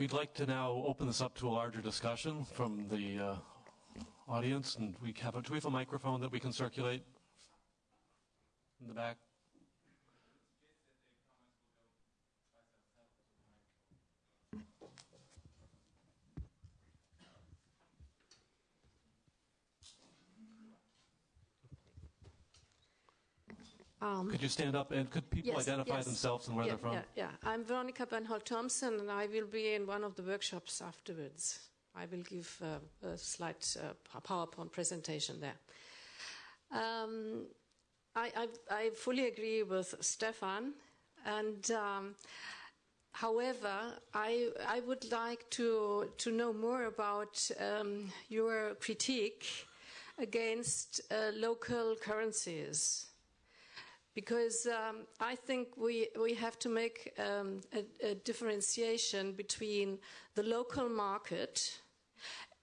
We'd like to now open this up to a larger discussion from the uh, audience, and we have a, do we have a microphone that we can circulate in the back? Um, could you stand up and could people yes, identify yes. themselves and where yeah, they're from? Yeah, yeah. I'm Veronika Bennholdt-Thomsen, and I will be in one of the workshops afterwards. I will give uh, a slight uh, PowerPoint presentation there. Um, I, I, I, fully agree with Stefan, and um, however, I, I would like to to know more about um, your critique against uh, local currencies because um, I think we, we have to make um, a, a, differentiation between the local market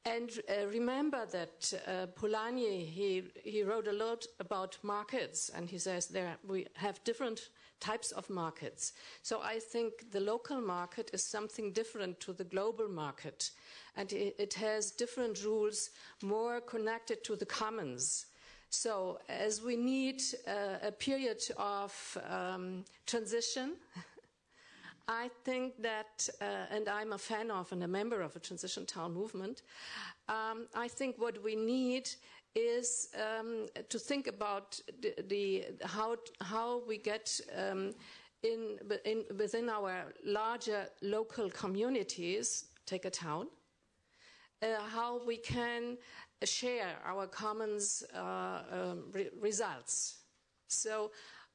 and uh, remember that uh, Polanyi he, he wrote a lot about markets and he says there we have different types of markets. So I think the local market is something different to the global market and it, it has different rules more connected to the commons. So, as we need uh, a period of um, transition, I think that, uh, and I'm a fan of and a member of a transition town movement, um, I think what we need is um, to think about the, the, how, how we get um, in, in, within our larger local communities, take a town, uh, how we can share our commons uh, um, re- results. So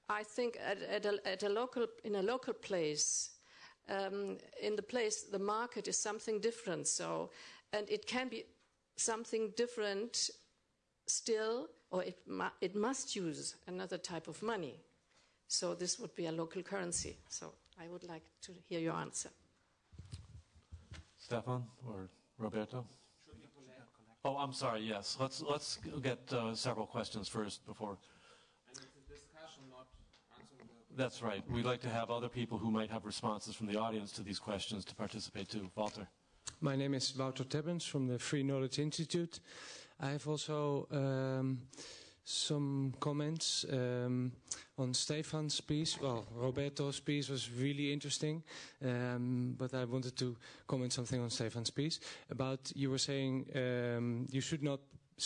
I think at, at, a, at, a, local, in a local place, um, in the place, the market is something different. So, and it can be something different still, or it, mu- it must use another type of money. So this would be a local currency. So I would like to hear your answer. Stefan or Roberto? Oh, I'm sorry. Yes, let's let's get uh, several questions first before. And it's a discussion, not answering the. That's right. We'd like to have other people who might have responses from the audience to these questions to participate too. Walter. My name is Wouter Tebbens from the Free Knowledge Institute. I have also. Um, some comments um, on Stefan's piece. Well, Roberto's piece was really interesting, um, but I wanted to comment something on Stefan's piece about you were saying um, you should not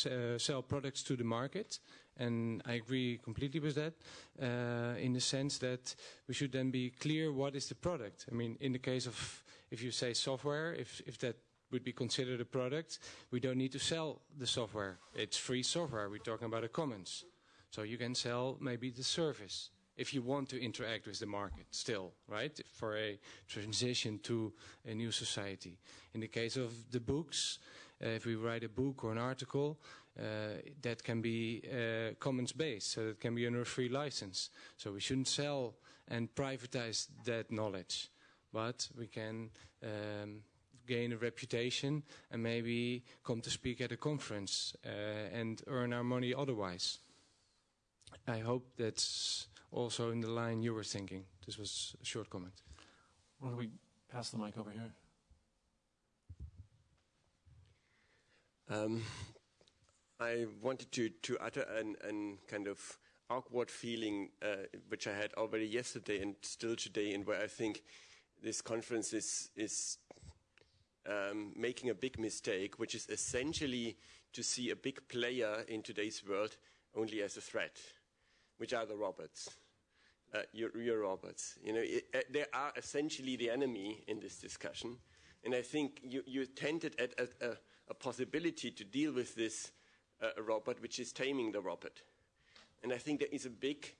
uh, sell products to the market, and I agree completely with that. Uh, in the sense that we should then be clear what is the product. I mean, in the case of if you say software, if if that would be considered a product, we don't need to sell the software. It's free software. We're talking about a commons. So you can sell maybe the service if you want to interact with the market still, right? For a transition to a new society. In the case of the books, uh, if we write a book or an article, uh, that can be uh, commons based, so it can be under a free license. So we shouldn't sell and privatize that knowledge, but we can um, gain a reputation and maybe come to speak at a conference uh, and earn our money otherwise. I hope that's also in the line you were thinking. This was a short comment. Why don't we pass the mic over here? Um, I wanted to, to utter an, an kind of awkward feeling, uh, which I had already yesterday and still today, and where I think this conference is, is um, making a big mistake, which is essentially to see a big player in today's world only as a threat, which are the robots. Uh, your, your, robots. You know, it, uh, they are essentially the enemy in this discussion. And I think you, you tended at a, a, possibility to deal with this uh, robot, which is taming the robot. And I think there is a big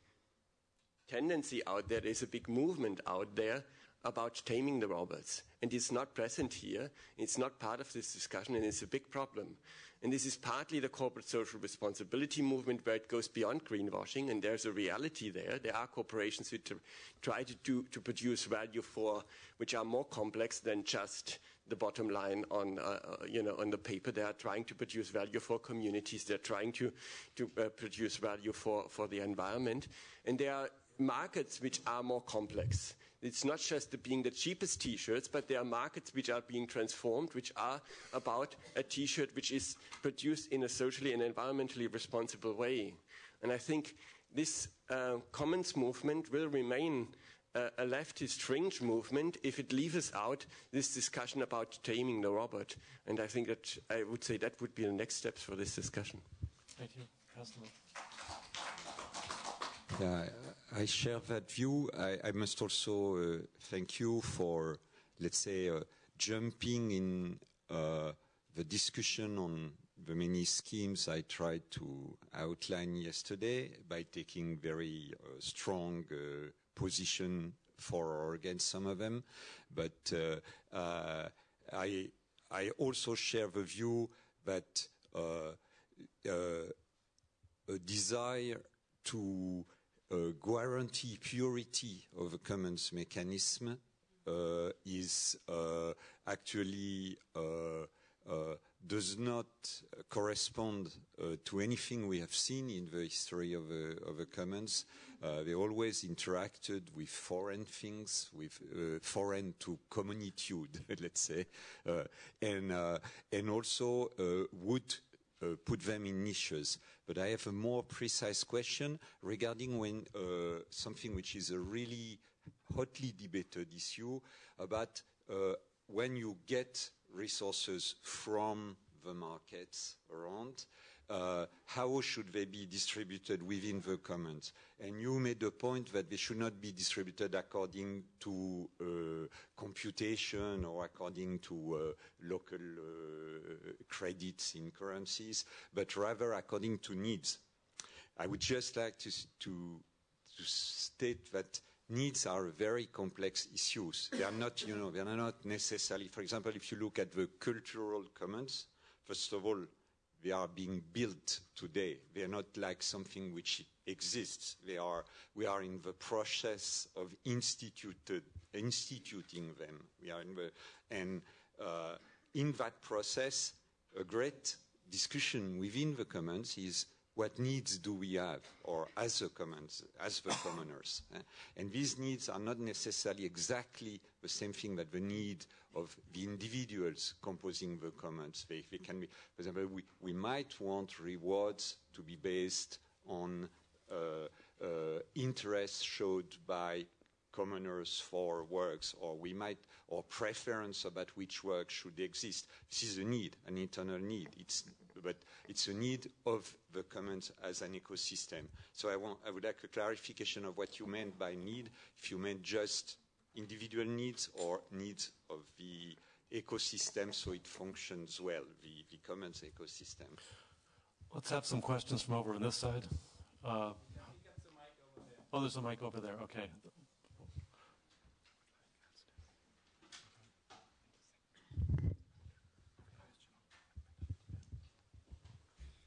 tendency out there, there is a big movement out there about taming the robots. And it's not present here. It's not part of this discussion, and it's a big problem. And this is partly the corporate social responsibility movement where it goes beyond greenwashing, and there's a reality there. There are corporations which try to, do, to produce value for, which are more complex than just the bottom line on, uh, uh you know, on the paper. They are trying to produce value for communities. They're trying to, to uh, produce value for, for the environment. And there are markets which are more complex it's not just the being the cheapest T-shirts, but there are markets which are being transformed, which are about a T-shirt which is produced in a socially and environmentally responsible way. And I think this uh, commons movement will remain uh, a leftist fringe movement if it leaves out this discussion about taming the robot. And I think that I would say that would be the next steps for this discussion. Thank you. Customer. Yeah, I share that view. I, I must also uh, thank you for, let's say, uh, jumping in uh, the discussion on the many schemes I tried to outline yesterday by taking very uh, strong uh, position for or against some of them. But uh, I, I also share the view that a desire to guarantee purity of a commons mechanism uh, is uh, actually uh, uh, does not correspond uh, to anything we have seen in the history of, of the commons. they always interacted with foreign things, with foreign to communitude, let's say, and and also would uh, put them in niches. But I have a more precise question regarding when uh, something which is a really hotly debated issue about uh, when you get resources from the markets around, uh, how should they be distributed within the commons? And you made the point that they should not be distributed according to uh, computation or according to uh, local uh, credits in currencies, but rather according to needs. I would just like to, to, to state that needs are very complex issues. They are not, you know, they are not necessarily, for example, if you look at the cultural commons, first of all, they are being built today. They are not like something which exists. They are, we are in the process of instituted, instituting them. We are in the, and uh, in that process, a great discussion within the commons is what needs do we have, or as the commons, as the commoners. Eh? And these needs are not necessarily exactly the same thing that the need of the individuals composing the commons. They, they can be, for example, we, we might want rewards to be based on uh, uh, interest showed by commoners for works, or we might, or preference about which work should exist. This is a need, an internal need. It's but it's a need of the commons as an ecosystem. So I, want, I would like a clarification of what you meant by need, if you meant just individual needs or needs of the ecosystem so it functions well, the, the commons ecosystem. Let's have some questions from over on this side. Uh, oh, there's a mic over there. Okay.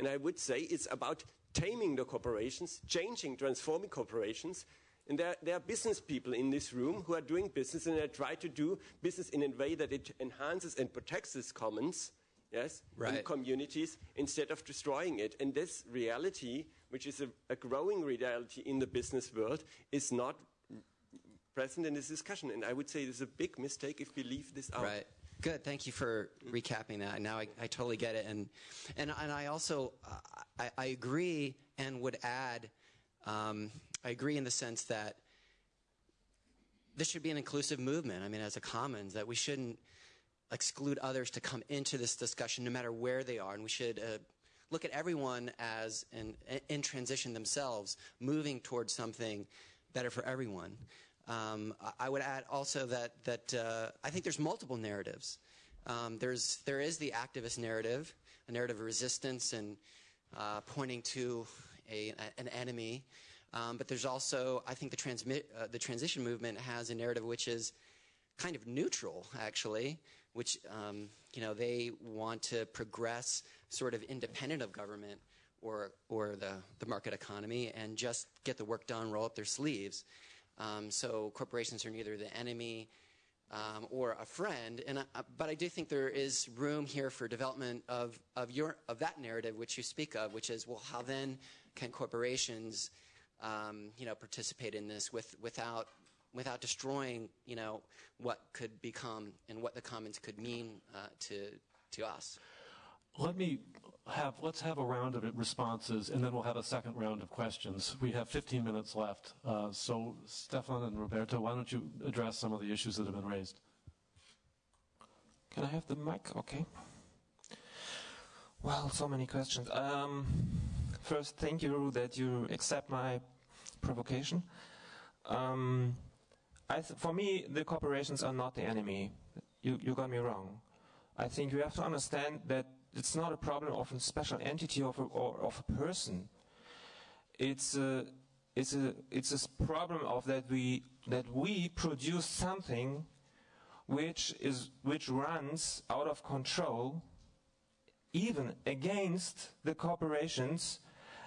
And I would say it's about taming the corporations, changing, transforming corporations. And there, there, are business people in this room who are doing business and they try to do business in a way that it enhances and protects its commons, yes, right. and communities instead of destroying it. And this reality, which is a, a growing reality in the business world, is not present in this discussion. And I would say it's a big mistake if we leave this out. Right. Good. Thank you for recapping that. Now I, I totally get it. And, and, and I also, I, I agree and would add, um, I agree in the sense that this should be an inclusive movement. I mean, as a commons, that we shouldn't exclude others to come into this discussion no matter where they are. And we should uh, look at everyone as in, in transition themselves, moving towards something better for everyone. Um, I would add also that that uh, I think there's multiple narratives. Um, there's there is the activist narrative, a narrative of resistance and uh, pointing to a, an enemy. Um, but there's also, I think, the, transmit, uh, the transition movement has a narrative which is kind of neutral, actually, which um, you know they want to progress sort of independent of government or or the the market economy and just get the work done, roll up their sleeves. Um, so corporations are neither the enemy um, or a friend. And I, but I do think there is room here for development of of your of that narrative which you speak of, which is well, how then can corporations um, you know participate in this with without without destroying you know what could become and what the commons could mean uh, to to us. Let me have let's have a round of responses, and then we'll have a second round of questions. We have 15 minutes left. Uh, so, Stefan and Roberto, why don't you address some of the issues that have been raised? Can I have the mic? Okay. Well, so many questions. Um, first, thank you that you accept my provocation. Um, for me, the corporations are not the enemy. You, you got me wrong. I think you have to understand that it's not a problem of a special entity of a, or of a person. It's a, it's a, it's a problem of that we, that we produce something which is, which runs out of control, even against the corporations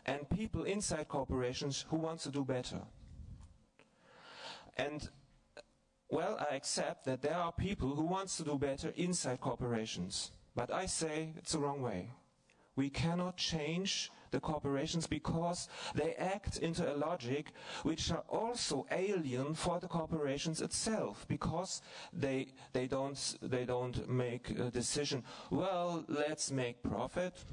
and people inside corporations who want to do better. And well, I accept that there are people who want to do better inside corporations. But I say it's the wrong way. We cannot change the corporations because they act into a logic which are also alien for the corporations itself because they they don't they don't make a decision well let's make profit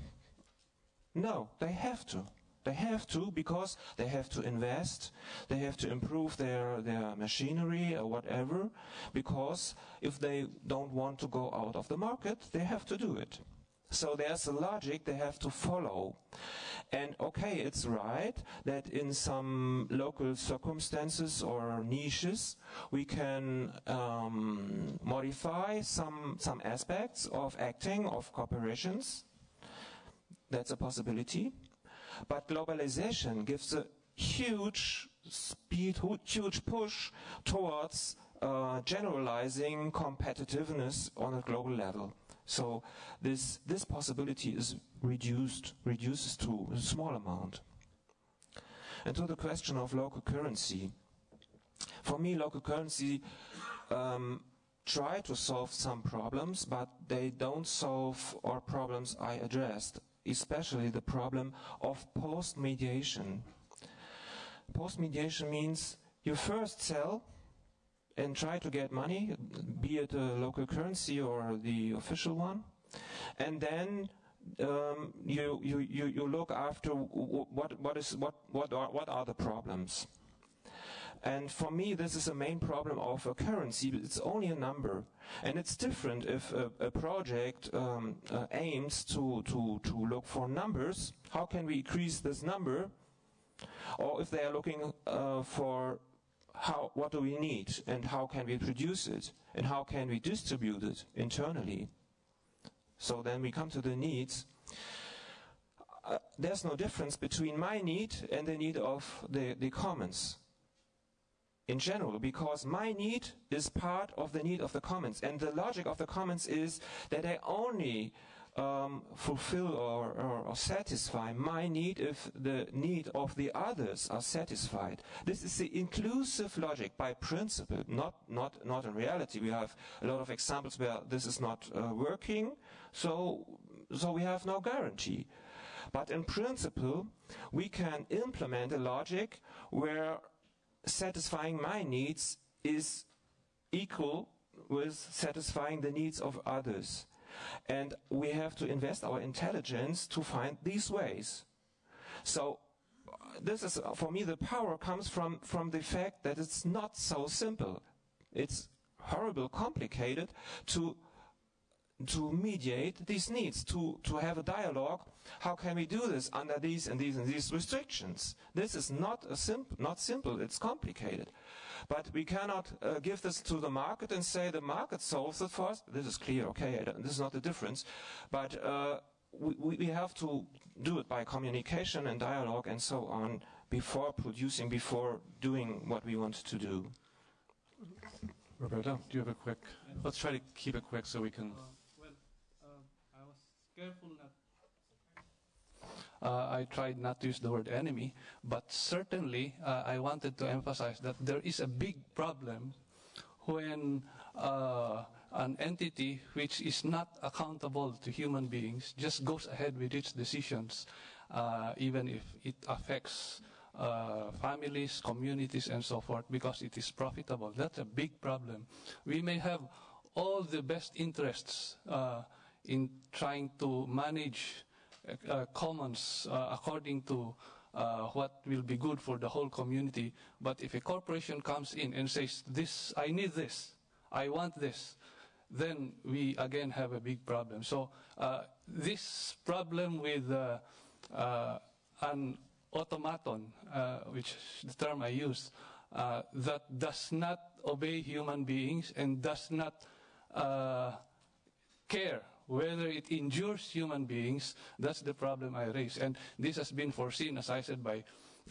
no they have to they have to because they have to invest, they have to improve their, their machinery or whatever, because if they don't want to go out of the market, they have to do it. So there's a logic they have to follow. And okay, it's right that in some local circumstances or niches, we can um, modify some, some aspects of acting of corporations. That's a possibility. But globalization gives a huge speed, huge push towards uh, generalizing competitiveness on a global level. So this this possibility is reduced, reduces to a small amount. And to the question of local currency, for me, local currency um, try to solve some problems, but they don't solve our problems I addressed especially the problem of post-mediation. Post-mediation means you first sell and try to get money, be it a local currency or the official one, and then um, you, you, you, you look after what, what, is, what, what, are, what are the problems. And for me, this is a main problem of a currency. It's only a number. And it's different if a, a project um, uh, aims to, to, to look for numbers. How can we increase this number? Or if they are looking uh, for how, what do we need and how can we produce it and how can we distribute it internally. So then we come to the needs. Uh, there's no difference between my need and the need of the, the commons in general because my need is part of the need of the commons. And the logic of the commons is that I only um, fulfill or, or, or, satisfy my need if the need of the others are satisfied. This is the inclusive logic by principle, not, not, not in reality. We have a lot of examples where this is not uh, working, so, so we have no guarantee. But in principle, we can implement a logic where satisfying my needs is equal with satisfying the needs of others. And we have to invest our intelligence to find these ways. So uh, this is, uh, for me, the power comes from, from the fact that it's not so simple. It's horrible complicated to to mediate these needs, to, to have a dialogue. How can we do this under these and these and these restrictions? This is not a simple, not simple. It's complicated, but we cannot uh, give this to the market and say the market solves it for us. This is clear, okay? This is not the difference, but uh, we, we have to do it by communication and dialogue and so on before producing, before doing what we want to do. Roberto, do you have a quick? Let's try to keep it quick so we can. well, uh, I was careful not. Uh, I tried not to use the word enemy, but certainly uh, I wanted to emphasize that there is a big problem when uh, an entity which is not accountable to human beings just goes ahead with its decisions, uh, even if it affects uh, families, communities, and so forth, because it is profitable. That's a big problem. We may have all the best interests uh, in trying to manage uh, commons uh, according to uh, what will be good for the whole community. But if a corporation comes in and says, "This, I need this, I want this," then we again have a big problem. So uh, this problem with uh, an automaton, which the term I use, that does not obey human beings and does not care whether it injures human beings, that's the problem I raise. And this has been foreseen, as I said, by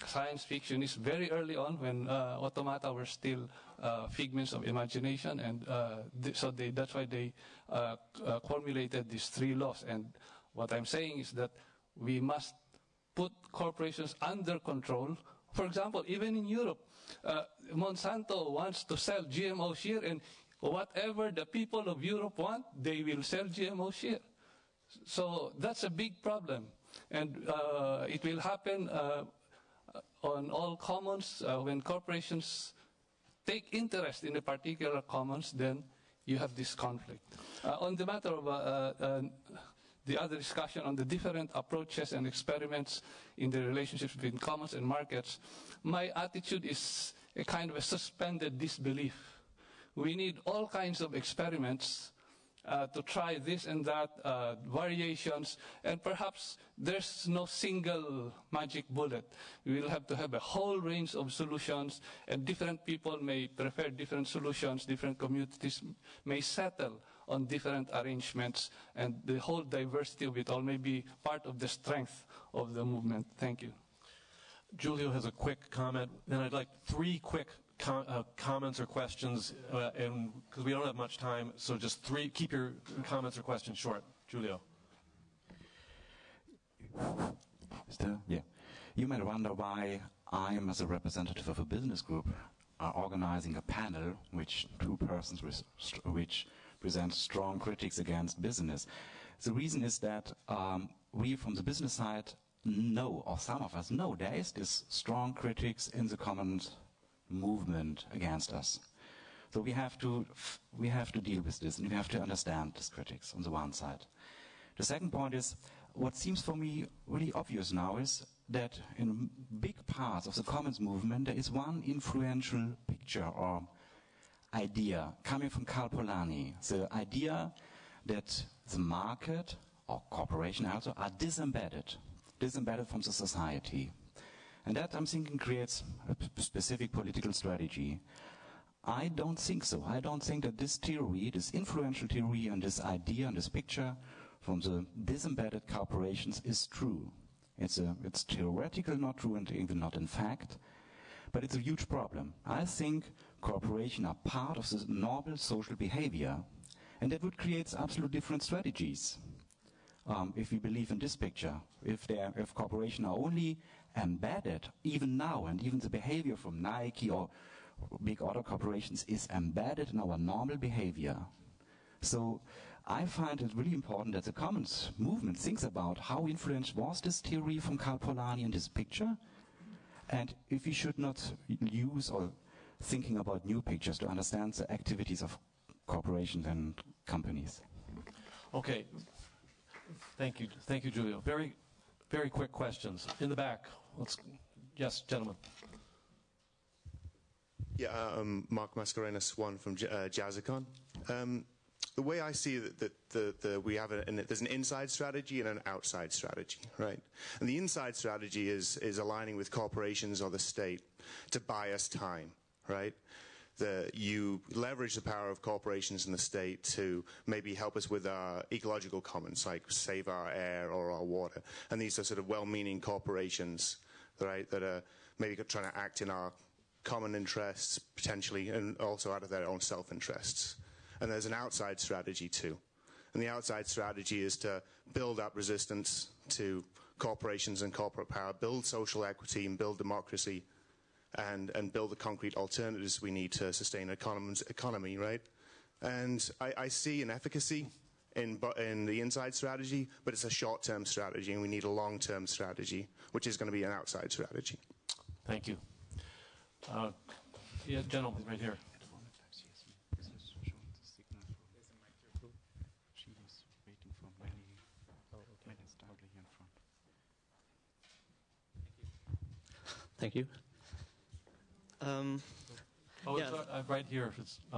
science fictionists very early on when uh, automata were still uh, figments of imagination. And uh, th so they, that's why they uh, uh, formulated these three laws. And what I'm saying is that we must put corporations under control. For example, even in Europe, uh, Monsanto wants to sell GMO here, and whatever the people of Europe want, they will sell GMO here. So that's a big problem. And uh, it will happen uh, on all commons uh, when corporations take interest in a particular commons, then you have this conflict. Uh, on the matter of uh, uh, the other discussion on the different approaches and experiments in the relationships between commons and markets, my attitude is a kind of a suspended disbelief we need all kinds of experiments uh, to try this and that, uh, variations, and perhaps there's no single magic bullet. We will have to have a whole range of solutions, and different people may prefer different solutions, different communities may settle on different arrangements, and the whole diversity of it all may be part of the strength of the movement. Thank you. Julio has a quick comment, and I'd like three quick com uh, comments or questions, uh, and because we don't have much time, so just three. Keep your comments or questions short. Julio. Still, yeah. You might wonder why I am, as a representative of a business group, are organizing a panel which two persons which present strong critics against business. The reason is that um, we, from the business side, know, or some of us know, there is this strong critics in the commons movement against us. So we have to we have to deal with this, and we have to understand these critics on the one side. The second point is what seems for me really obvious now is that in big parts of the commons movement there is one influential picture or idea coming from Karl Polanyi. The idea that the market or corporation also are disembedded, disembedded from the society. And that, I'm thinking, creates a specific political strategy. I don't think so. I don't think that this theory, this influential theory and this idea and this picture from the disembedded corporations is true. It's, a, it's theoretical, not true, and even not in fact. But it's a huge problem. I think corporations are part of the normal social behavior, and that would create absolute different strategies. Um, if we believe in this picture, if, if corporations are only embedded, even now, and even the behavior from Nike or big auto corporations is embedded in our normal behavior. So I find it really important that the commons movement thinks about how influential was this theory from Karl Polanyi in this picture, and if we should not use or thinking about new pictures to understand the activities of corporations and companies. Okay. Thank you. Thank you, Julio. Very very quick questions. In the back. Let's, yes, gentlemen. Yeah, um, Mark Mascarenhas, one from uh, Jazzicon. Um, the way I see that, we have a, there's an inside strategy and an outside strategy, right? And the inside strategy is is aligning with corporations or the state to buy us time, right? That you leverage the power of corporations and the state to maybe help us with our ecological commons, like save our air or our water. And these are sort of well-meaning corporations, right, that are maybe trying to act in our common interests potentially, and also out of their own self-interests. And there's an outside strategy too. And the outside strategy is to build up resistance to corporations and corporate power, build social equity and build democracy, and, and build the concrete alternatives we need to sustain an economy, right? And I, I see an efficacy in, in the inside strategy, but it's a short-term strategy, and we need a long-term strategy, which is going to be an outside strategy. Thank you. Uh, yeah, gentleman right here. Thank you. Um, oh, yeah. uh, right here.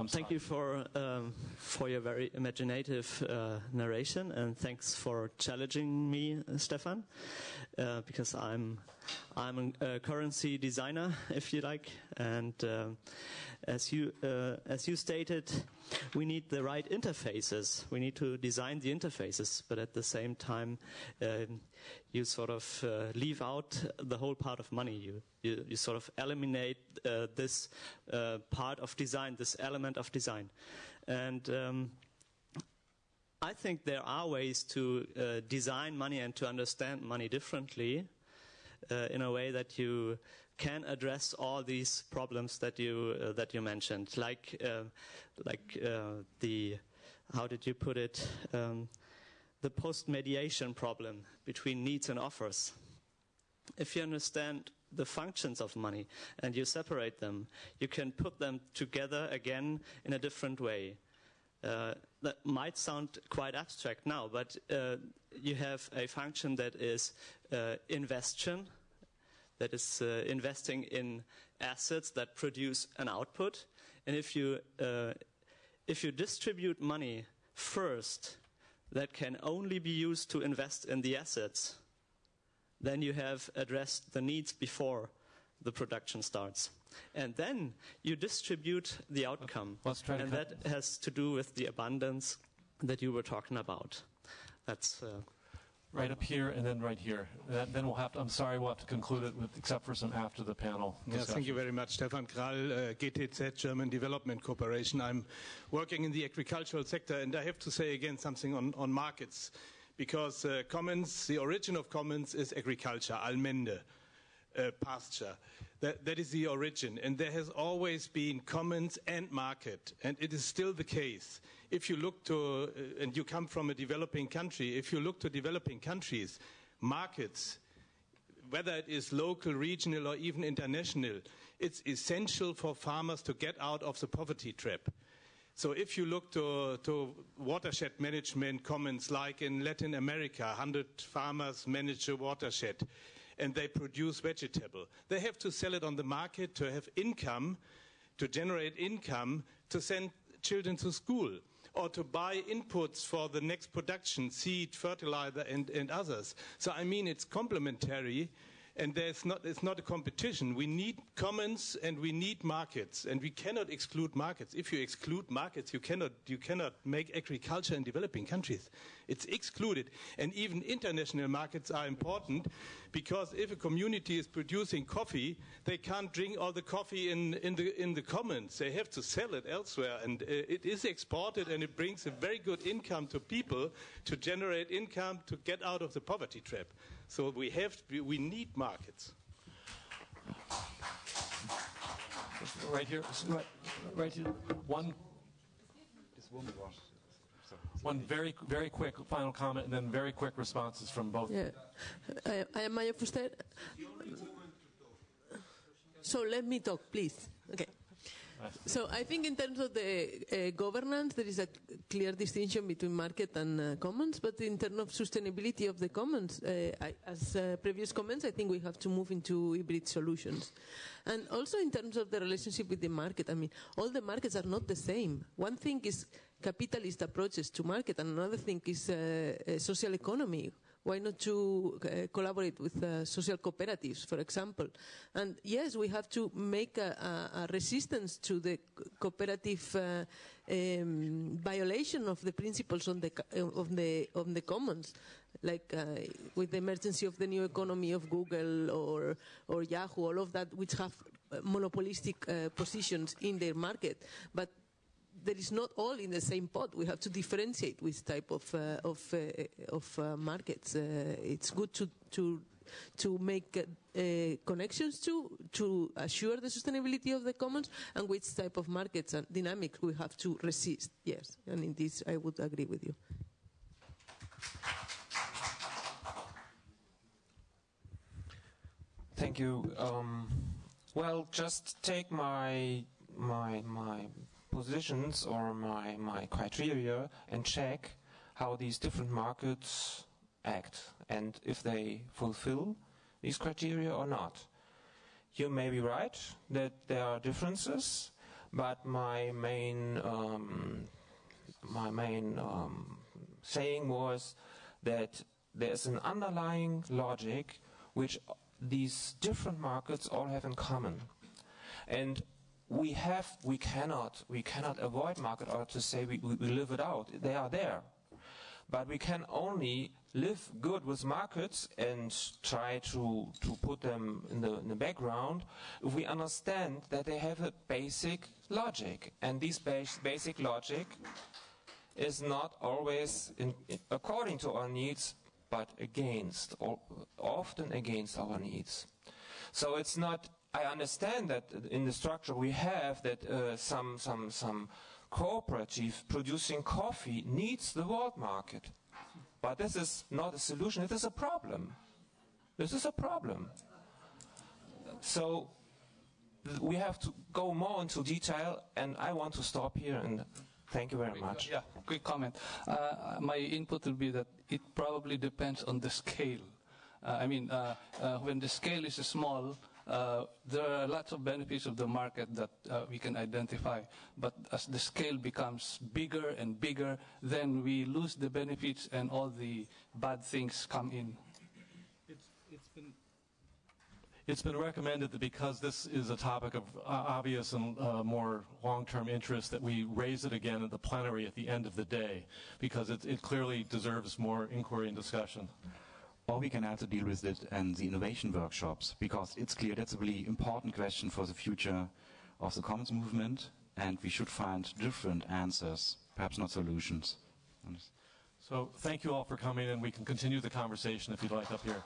Thank you for um, for your very imaginative uh, narration, and thanks for challenging me, uh, Stefan, uh, because I'm I'm a currency designer, if you like, and uh, as you uh, as you stated, we need the right interfaces. We need to design the interfaces, but at the same time, um, you sort of uh, leave out the whole part of money. You you, you sort of eliminate this part of design, this element of design, and. Um, I think there are ways to uh, design money and to understand money differently uh, in a way that you can address all these problems that you uh, that you mentioned, like uh, like uh, the how did you put it um, the post mediation problem between needs and offers. If you understand the functions of money and you separate them, you can put them together again in a different way. Uh, that might sound quite abstract now, but uh, you have a function that is uh, investion, that is uh, investing in assets that produce an output. And if you, uh, if you distribute money first, that can only be used to invest in the assets, then you have addressed the needs before the production starts. And then you distribute the outcome. and that has to do with the abundance that you were talking about. That's. Uh, Right up here and then right here. then we'll have to, I'm sorry, we'll have to conclude it with, except for some after the panel. Yes, thank you very much. Stefan Krall, uh, GTZ, German Development Corporation. I'm working in the agricultural sector and I have to say again something on, on markets because uh, commons, the origin of commons is agriculture, Allmende, uh, pasture. That, that is the origin. And there has always been commons and market, and it is still the case if you look to, uh, and you come from a developing country, if you look to developing countries, markets, whether it is local, regional, or even international, it's essential for farmers to get out of the poverty trap. So if you look to, to watershed management commons like in Latin America, 100 farmers manage a watershed and they produce vegetable. They have to sell it on the market to have income, to generate income, to send children to school or to buy inputs for the next production, seed, fertilizer, and, and others. So, I mean, it's complementary and there's not, it's not a competition. We need commons and we need markets, and we cannot exclude markets. If you exclude markets, you cannot, you cannot make agriculture in developing countries. It's excluded. And even international markets are important because if a community is producing coffee, they can't drink all the coffee in, in, the, in the commons. They have to sell it elsewhere, and uh, it is exported, and it brings a very good income to people to generate income to get out of the poverty trap. So we have, to, we need markets. Right here, right, right here. One. One very, very quick final comment, and then very quick responses from both. Yeah, I, I am Mayo Fuster. So let me talk, please. Okay. So I think in terms of the uh, governance, there is a clear distinction between market and uh, commons. But in terms of sustainability of the commons, uh, I, as uh, previous comments, I think we have to move into hybrid solutions. And also in terms of the relationship with the market, I mean, all the markets are not the same. One thing is capitalist approaches to market, and another thing is uh, social economy why not to uh, collaborate with uh, social cooperatives, for example? And yes, we have to make a, a, a resistance to the cooperative uh, um, violation of the principles on the, of the, on the commons. like uh, with the emergency of the new economy of Google or or Yahoo, all of that, which have uh, monopolistic uh, positions in their market, but there is not all in the same pot. We have to differentiate which type of uh, of uh, of uh, markets. Uh, it's good to to to make uh, connections to to assure the sustainability of the commons and which type of markets and dynamics we have to resist. Yes, and in this I would agree with you. Thank you. Um, well, just take my my my positions or my my criteria and check how these different markets act and if they fulfill these criteria or not. You may be right that there are differences, but my main um, my main um, saying was that there's an underlying logic which these different markets all have in common. And we have, we cannot, we cannot avoid market or to say we, we, we live it out. They are there. But we can only live good with markets and try to, to put them in the, in the background if we understand that they have a basic logic. And this bas basic logic is not always in, in, according to our needs, but against, or often against our needs. So it's not, I understand that in the structure we have that uh, some, some, some cooperative producing coffee needs the world market. But this is not a solution, it is a problem. This is a problem. So we have to go more into detail, and I want to stop here and Thank you very much. Yeah, quick comment. Uh, my input will be that it probably depends on the scale. Uh, I mean, uh, uh when the scale is small, uh, there are lots of benefits of the market that uh, we can identify. But as the scale becomes bigger and bigger, then we lose the benefits and all the bad things come in. It's, it's been it's been recommended that because this is a topic of uh, obvious and uh, more long-term interest that we raise it again at the plenary at the end of the day because it, it clearly deserves more inquiry and discussion. Or we can also deal with it in the innovation workshops because it's clear that's a really important question for the future of the commons movement and we should find different answers, perhaps not solutions. So thank you all for coming and we can continue the conversation if you'd like up here.